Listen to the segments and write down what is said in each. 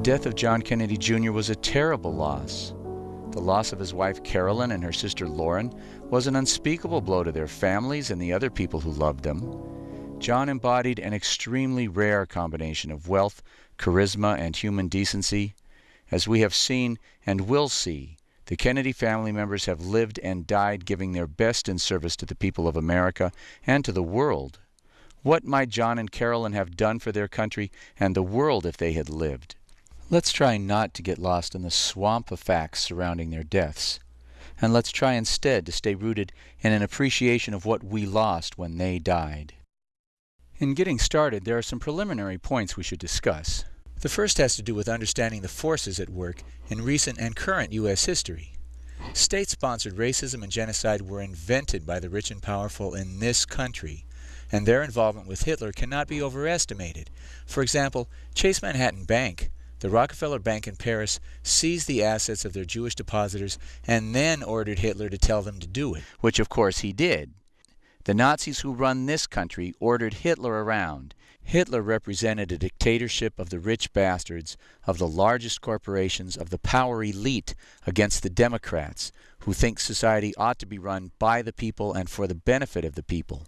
The death of John Kennedy Jr. was a terrible loss. The loss of his wife Carolyn and her sister Lauren was an unspeakable blow to their families and the other people who loved them. John embodied an extremely rare combination of wealth, charisma, and human decency. As we have seen and will see, the Kennedy family members have lived and died giving their best in service to the people of America and to the world. What might John and Carolyn have done for their country and the world if they had lived? Let's try not to get lost in the swamp of facts surrounding their deaths. And let's try instead to stay rooted in an appreciation of what we lost when they died. In getting started, there are some preliminary points we should discuss. The first has to do with understanding the forces at work in recent and current U.S. history. State-sponsored racism and genocide were invented by the rich and powerful in this country, and their involvement with Hitler cannot be overestimated. For example, Chase Manhattan Bank, the Rockefeller Bank in Paris, seized the assets of their Jewish depositors and then ordered Hitler to tell them to do it, which of course he did. The Nazis who run this country ordered Hitler around. Hitler represented a dictatorship of the rich bastards, of the largest corporations, of the power elite against the Democrats, who think society ought to be run by the people and for the benefit of the people.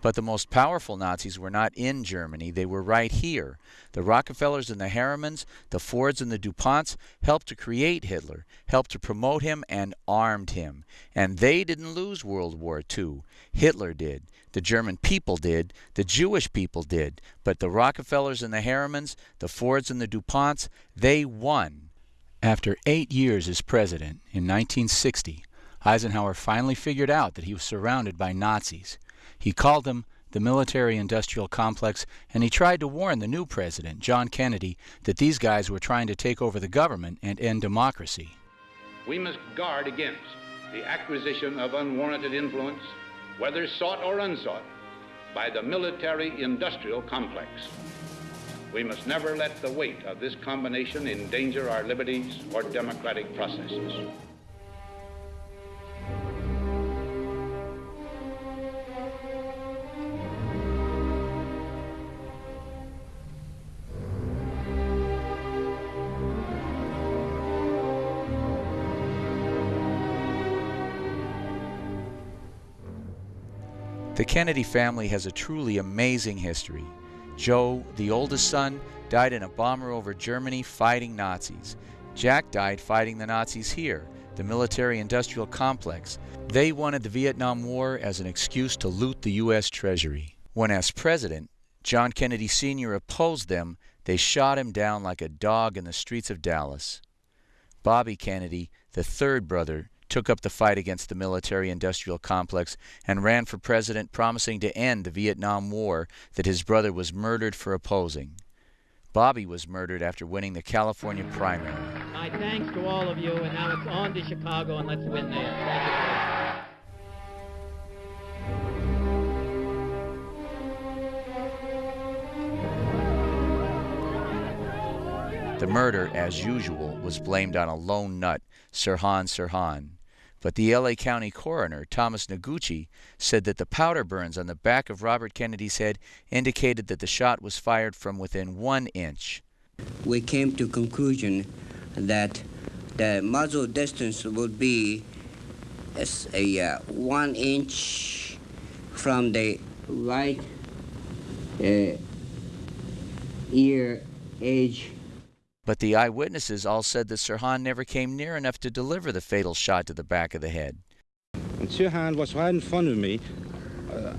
But the most powerful Nazis were not in Germany, they were right here. The Rockefellers and the Harrimans, the Fords and the DuPonts helped to create Hitler, helped to promote him, and armed him. And they didn't lose World War II. Hitler did. The German people did. The Jewish people did. But the Rockefellers and the Harrimans, the Fords and the DuPonts, they won. After eight years as president, in 1960, Eisenhower finally figured out that he was surrounded by Nazis. He called them the military-industrial complex, and he tried to warn the new president, John Kennedy, that these guys were trying to take over the government and end democracy. We must guard against the acquisition of unwarranted influence, whether sought or unsought, by the military-industrial complex. We must never let the weight of this combination endanger our liberties or democratic processes. The Kennedy family has a truly amazing history. Joe, the oldest son, died in a bomber over Germany fighting Nazis. Jack died fighting the Nazis here, the military-industrial complex. They wanted the Vietnam War as an excuse to loot the U.S. Treasury. When as president, John Kennedy Sr. opposed them, they shot him down like a dog in the streets of Dallas. Bobby Kennedy, the third brother, took up the fight against the military-industrial complex and ran for president promising to end the Vietnam War that his brother was murdered for opposing. Bobby was murdered after winning the California primary. My thanks to all of you, and now it's on to Chicago and let's win there. The murder, as usual, was blamed on a lone nut, Sirhan Sirhan. But the LA County coroner, Thomas Noguchi, said that the powder burns on the back of Robert Kennedy's head indicated that the shot was fired from within one inch. We came to conclusion that the muzzle distance would be a uh, one inch from the right uh, ear edge but the eyewitnesses all said that Sirhan never came near enough to deliver the fatal shot to the back of the head. And Sirhan was right in front of me, uh,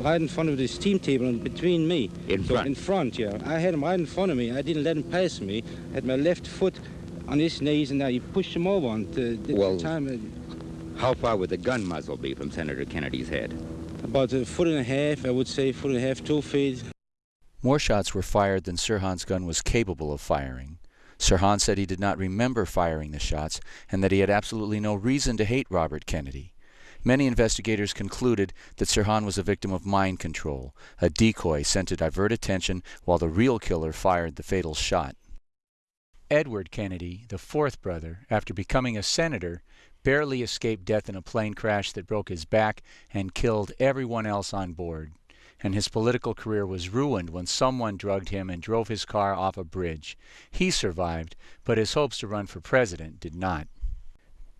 right in front of the steam table and between me. In so front? In front, yeah. I had him right in front of me. I didn't let him pass me. I had my left foot on his knees and I pushed him over. And, uh, well, time, uh, how far would the gun muzzle be from Senator Kennedy's head? About a foot and a half, I would say, foot and a half, two feet. More shots were fired than Sirhan's gun was capable of firing. Sirhan said he did not remember firing the shots and that he had absolutely no reason to hate Robert Kennedy. Many investigators concluded that Sirhan was a victim of mind control, a decoy sent to divert attention while the real killer fired the fatal shot. Edward Kennedy, the fourth brother, after becoming a senator, barely escaped death in a plane crash that broke his back and killed everyone else on board. And his political career was ruined when someone drugged him and drove his car off a bridge. He survived, but his hopes to run for president did not.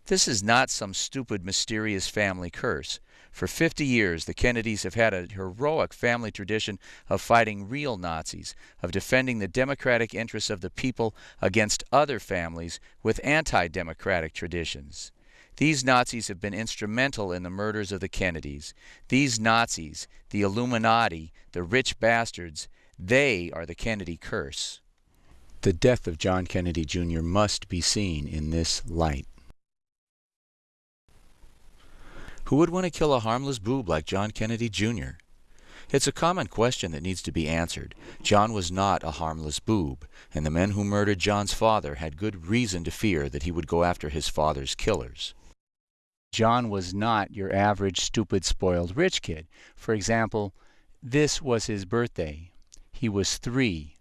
This is not some stupid, mysterious family curse. For 50 years, the Kennedys have had a heroic family tradition of fighting real Nazis, of defending the democratic interests of the people against other families with anti-democratic traditions. These Nazis have been instrumental in the murders of the Kennedys. These Nazis, the Illuminati, the rich bastards, they are the Kennedy curse. The death of John Kennedy Jr. must be seen in this light. Who would want to kill a harmless boob like John Kennedy Jr.? It's a common question that needs to be answered. John was not a harmless boob, and the men who murdered John's father had good reason to fear that he would go after his father's killers. John was not your average stupid spoiled rich kid. For example, this was his birthday. He was three.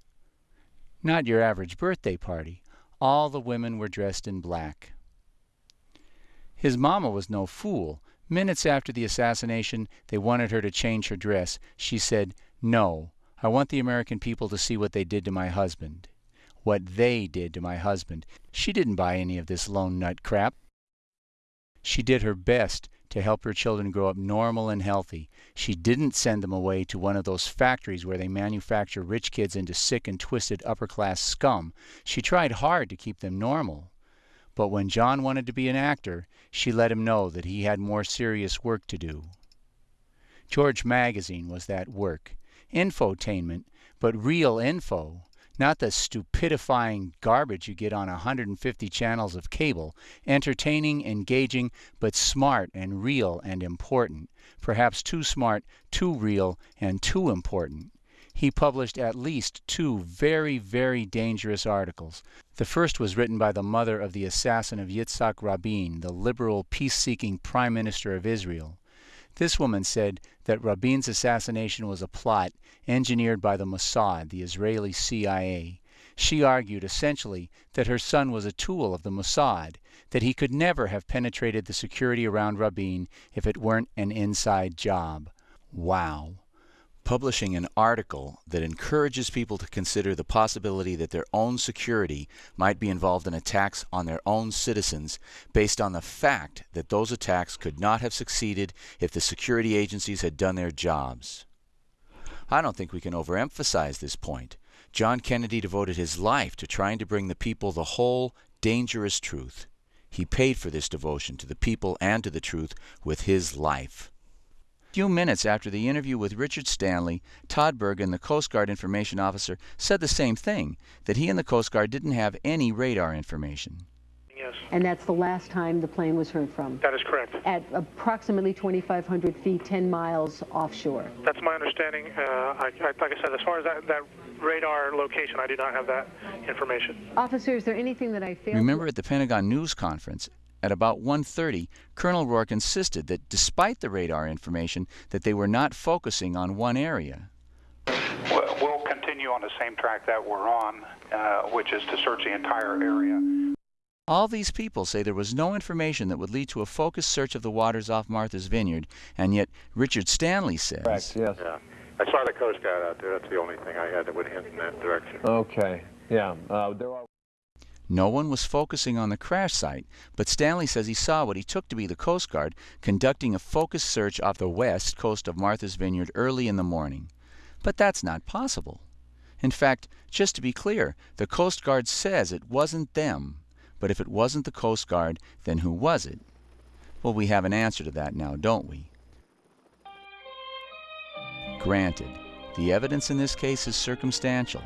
Not your average birthday party. All the women were dressed in black. His mama was no fool. Minutes after the assassination, they wanted her to change her dress. She said, No, I want the American people to see what they did to my husband. What they did to my husband. She didn't buy any of this lone nut crap. She did her best to help her children grow up normal and healthy. She didn't send them away to one of those factories where they manufacture rich kids into sick and twisted upper class scum. She tried hard to keep them normal. But when John wanted to be an actor, she let him know that he had more serious work to do. George Magazine was that work. Infotainment, but real info, not the stupidifying garbage you get on 150 channels of cable. Entertaining, engaging, but smart and real and important. Perhaps too smart, too real, and too important he published at least two very, very dangerous articles. The first was written by the mother of the assassin of Yitzhak Rabin, the liberal, peace seeking Prime Minister of Israel. This woman said that Rabin's assassination was a plot engineered by the Mossad, the Israeli CIA. She argued essentially that her son was a tool of the Mossad, that he could never have penetrated the security around Rabin if it weren't an inside job. Wow publishing an article that encourages people to consider the possibility that their own security might be involved in attacks on their own citizens based on the fact that those attacks could not have succeeded if the security agencies had done their jobs. I don't think we can overemphasize this point. John Kennedy devoted his life to trying to bring the people the whole, dangerous truth. He paid for this devotion to the people and to the truth with his life few minutes after the interview with Richard Stanley, Todd Bergen, the Coast Guard information officer, said the same thing that he and the Coast Guard didn't have any radar information. Yes. And that's the last time the plane was heard from? That is correct. At approximately 2,500 feet, 10 miles offshore? That's my understanding. Uh, I, I, like I said, as far as that, that radar location, I do not have that information. Officer, is there anything that I failed Remember at the Pentagon news conference, at about 1.30, Colonel Rourke insisted that despite the radar information, that they were not focusing on one area. We'll continue on the same track that we're on, uh, which is to search the entire area. All these people say there was no information that would lead to a focused search of the waters off Martha's Vineyard, and yet Richard Stanley says... Correct, yes. Yeah. I saw the Coast Guard out there. That's the only thing I had that would hint in that direction. Okay, yeah. Uh, there are... No one was focusing on the crash site, but Stanley says he saw what he took to be the Coast Guard conducting a focused search off the west coast of Martha's Vineyard early in the morning. But that's not possible. In fact, just to be clear, the Coast Guard says it wasn't them. But if it wasn't the Coast Guard, then who was it? Well, we have an answer to that now, don't we? Granted, the evidence in this case is circumstantial.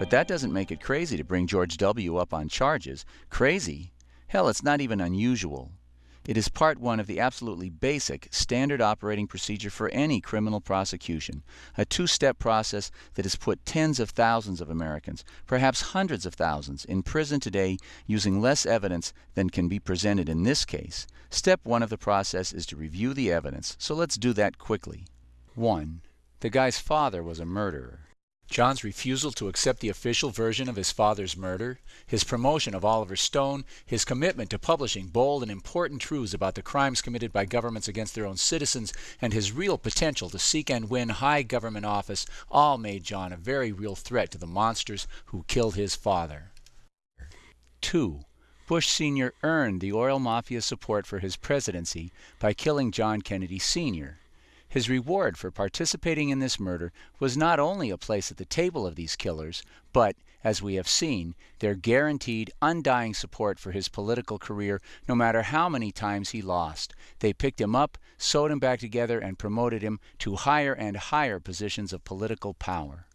But that doesn't make it crazy to bring George W. up on charges. Crazy? Hell, it's not even unusual. It is part one of the absolutely basic, standard operating procedure for any criminal prosecution. A two step process that has put tens of thousands of Americans, perhaps hundreds of thousands, in prison today using less evidence than can be presented in this case. Step one of the process is to review the evidence, so let's do that quickly. 1. The guy's father was a murderer. John's refusal to accept the official version of his father's murder, his promotion of Oliver Stone, his commitment to publishing bold and important truths about the crimes committed by governments against their own citizens, and his real potential to seek and win high government office all made John a very real threat to the monsters who killed his father. 2. Bush Sr. earned the oil mafia support for his presidency by killing John Kennedy Sr. His reward for participating in this murder was not only a place at the table of these killers, but, as we have seen, their guaranteed, undying support for his political career no matter how many times he lost. They picked him up, sewed him back together, and promoted him to higher and higher positions of political power.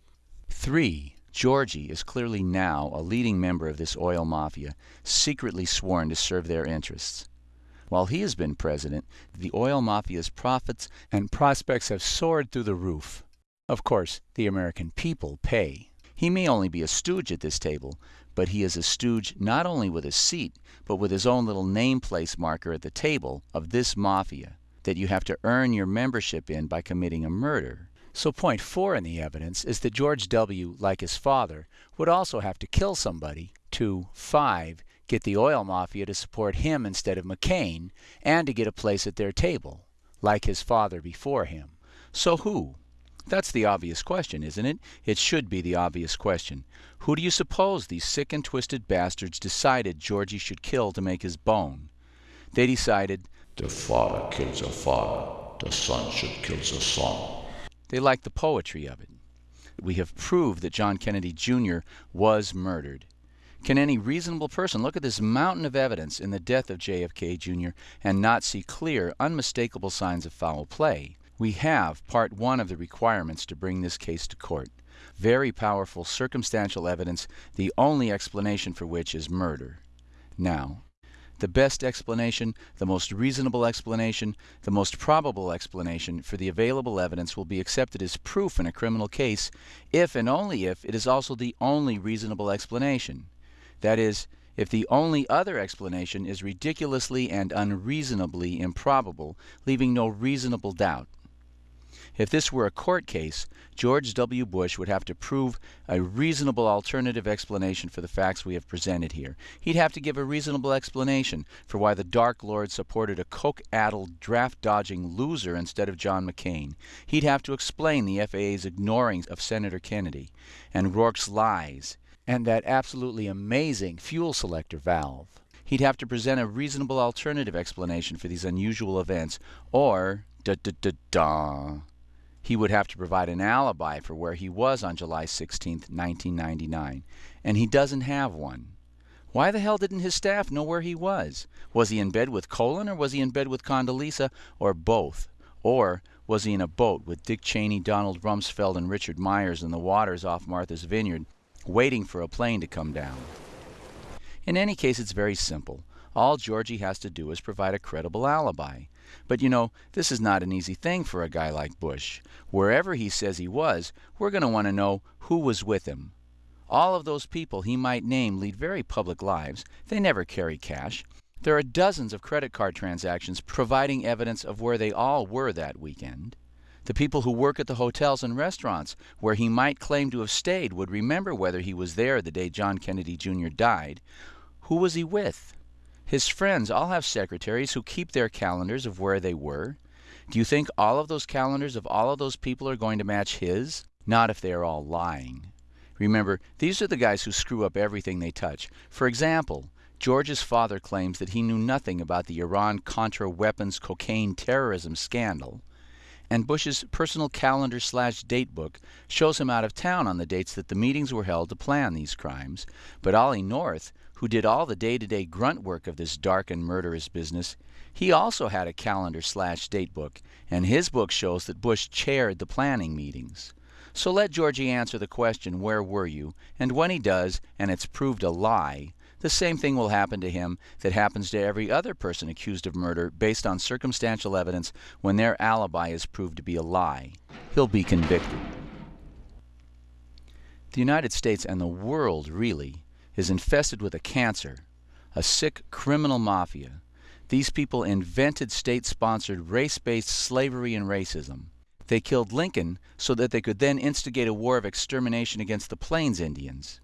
3. Georgie is clearly now a leading member of this oil mafia, secretly sworn to serve their interests. While he has been president, the oil mafia's profits and prospects have soared through the roof. Of course, the American people pay. He may only be a stooge at this table, but he is a stooge not only with a seat, but with his own little name place marker at the table of this mafia that you have to earn your membership in by committing a murder. So point four in the evidence is that George W., like his father, would also have to kill somebody to 5 get the oil mafia to support him instead of McCain, and to get a place at their table, like his father before him. So who? That's the obvious question, isn't it? It should be the obvious question. Who do you suppose these sick and twisted bastards decided Georgie should kill to make his bone? They decided, The father kills a father, the son should kill the son. They liked the poetry of it. We have proved that John Kennedy Jr. was murdered. Can any reasonable person look at this mountain of evidence in the death of JFK Jr. and not see clear, unmistakable signs of foul play? We have part one of the requirements to bring this case to court. Very powerful circumstantial evidence, the only explanation for which is murder. Now, the best explanation, the most reasonable explanation, the most probable explanation for the available evidence will be accepted as proof in a criminal case if and only if it is also the only reasonable explanation. That is, if the only other explanation is ridiculously and unreasonably improbable, leaving no reasonable doubt. If this were a court case, George W. Bush would have to prove a reasonable alternative explanation for the facts we have presented here. He'd have to give a reasonable explanation for why the Dark Lord supported a coke addled, draft dodging loser instead of John McCain. He'd have to explain the FAA's ignoring of Senator Kennedy and Rourke's lies and that absolutely amazing fuel selector valve. He'd have to present a reasonable alternative explanation for these unusual events, or da da da da. He would have to provide an alibi for where he was on July 16, 1999, and he doesn't have one. Why the hell didn't his staff know where he was? Was he in bed with Colin or was he in bed with Condoleezza or both? Or was he in a boat with Dick Cheney, Donald Rumsfeld, and Richard Myers in the waters off Martha's Vineyard waiting for a plane to come down. In any case, it's very simple. All Georgie has to do is provide a credible alibi. But you know, this is not an easy thing for a guy like Bush. Wherever he says he was, we're going to want to know who was with him. All of those people he might name lead very public lives. They never carry cash. There are dozens of credit card transactions providing evidence of where they all were that weekend. The people who work at the hotels and restaurants where he might claim to have stayed would remember whether he was there the day John Kennedy Jr. died. Who was he with? His friends all have secretaries who keep their calendars of where they were. Do you think all of those calendars of all of those people are going to match his? Not if they are all lying. Remember, these are the guys who screw up everything they touch. For example, George's father claims that he knew nothing about the Iran Contra weapons cocaine terrorism scandal and Bush's personal calendar slash date book shows him out of town on the dates that the meetings were held to plan these crimes. But Ollie North, who did all the day to day grunt work of this dark and murderous business, he also had a calendar slash date book, and his book shows that Bush chaired the planning meetings. So let Georgie answer the question, Where were you? And when he does, and it's proved a lie, the same thing will happen to him that happens to every other person accused of murder based on circumstantial evidence when their alibi is proved to be a lie. He'll be convicted. The United States and the world, really, is infested with a cancer, a sick criminal mafia. These people invented state sponsored race based slavery and racism. They killed Lincoln so that they could then instigate a war of extermination against the Plains Indians.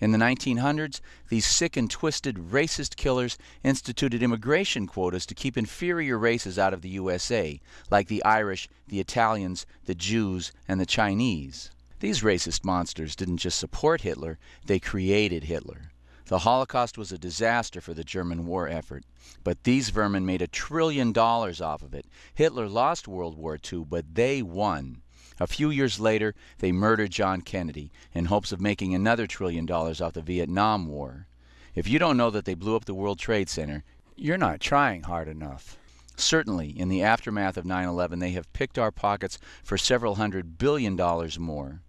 In the 1900s, these sick and twisted racist killers instituted immigration quotas to keep inferior races out of the USA, like the Irish, the Italians, the Jews, and the Chinese. These racist monsters didn't just support Hitler, they created Hitler. The Holocaust was a disaster for the German war effort, but these vermin made a trillion dollars off of it. Hitler lost World War II, but they won. A few years later, they murdered John Kennedy in hopes of making another trillion dollars off the Vietnam War. If you don't know that they blew up the World Trade Center, you're not trying hard enough. Certainly, in the aftermath of 9 11, they have picked our pockets for several hundred billion dollars more.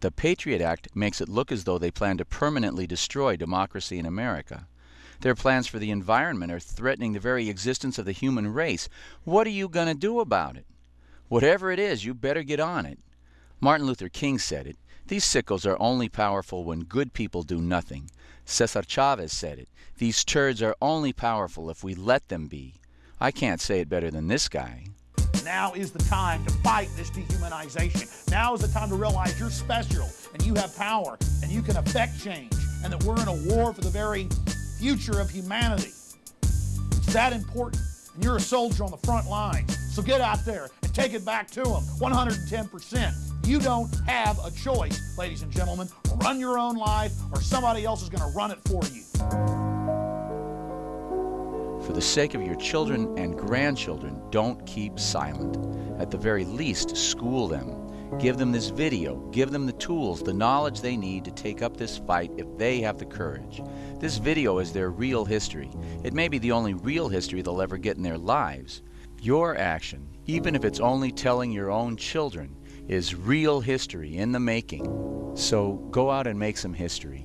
The Patriot Act makes it look as though they plan to permanently destroy democracy in America. Their plans for the environment are threatening the very existence of the human race. What are you going to do about it? Whatever it is, you better get on it. Martin Luther King said it. These sickles are only powerful when good people do nothing. Cesar Chavez said it. These turds are only powerful if we let them be. I can't say it better than this guy. Now is the time to fight this dehumanization. Now is the time to realize you're special and you have power and you can affect change and that we're in a war for the very future of humanity. It's that important. And you're a soldier on the front lines. So get out there take it back to them 110%. You don't have a choice, ladies and gentlemen. Run your own life or somebody else is going to run it for you. For the sake of your children and grandchildren, don't keep silent. At the very least, school them. Give them this video. Give them the tools, the knowledge they need to take up this fight if they have the courage. This video is their real history. It may be the only real history they'll ever get in their lives. Your action, even if it's only telling your own children, is real history in the making. So go out and make some history.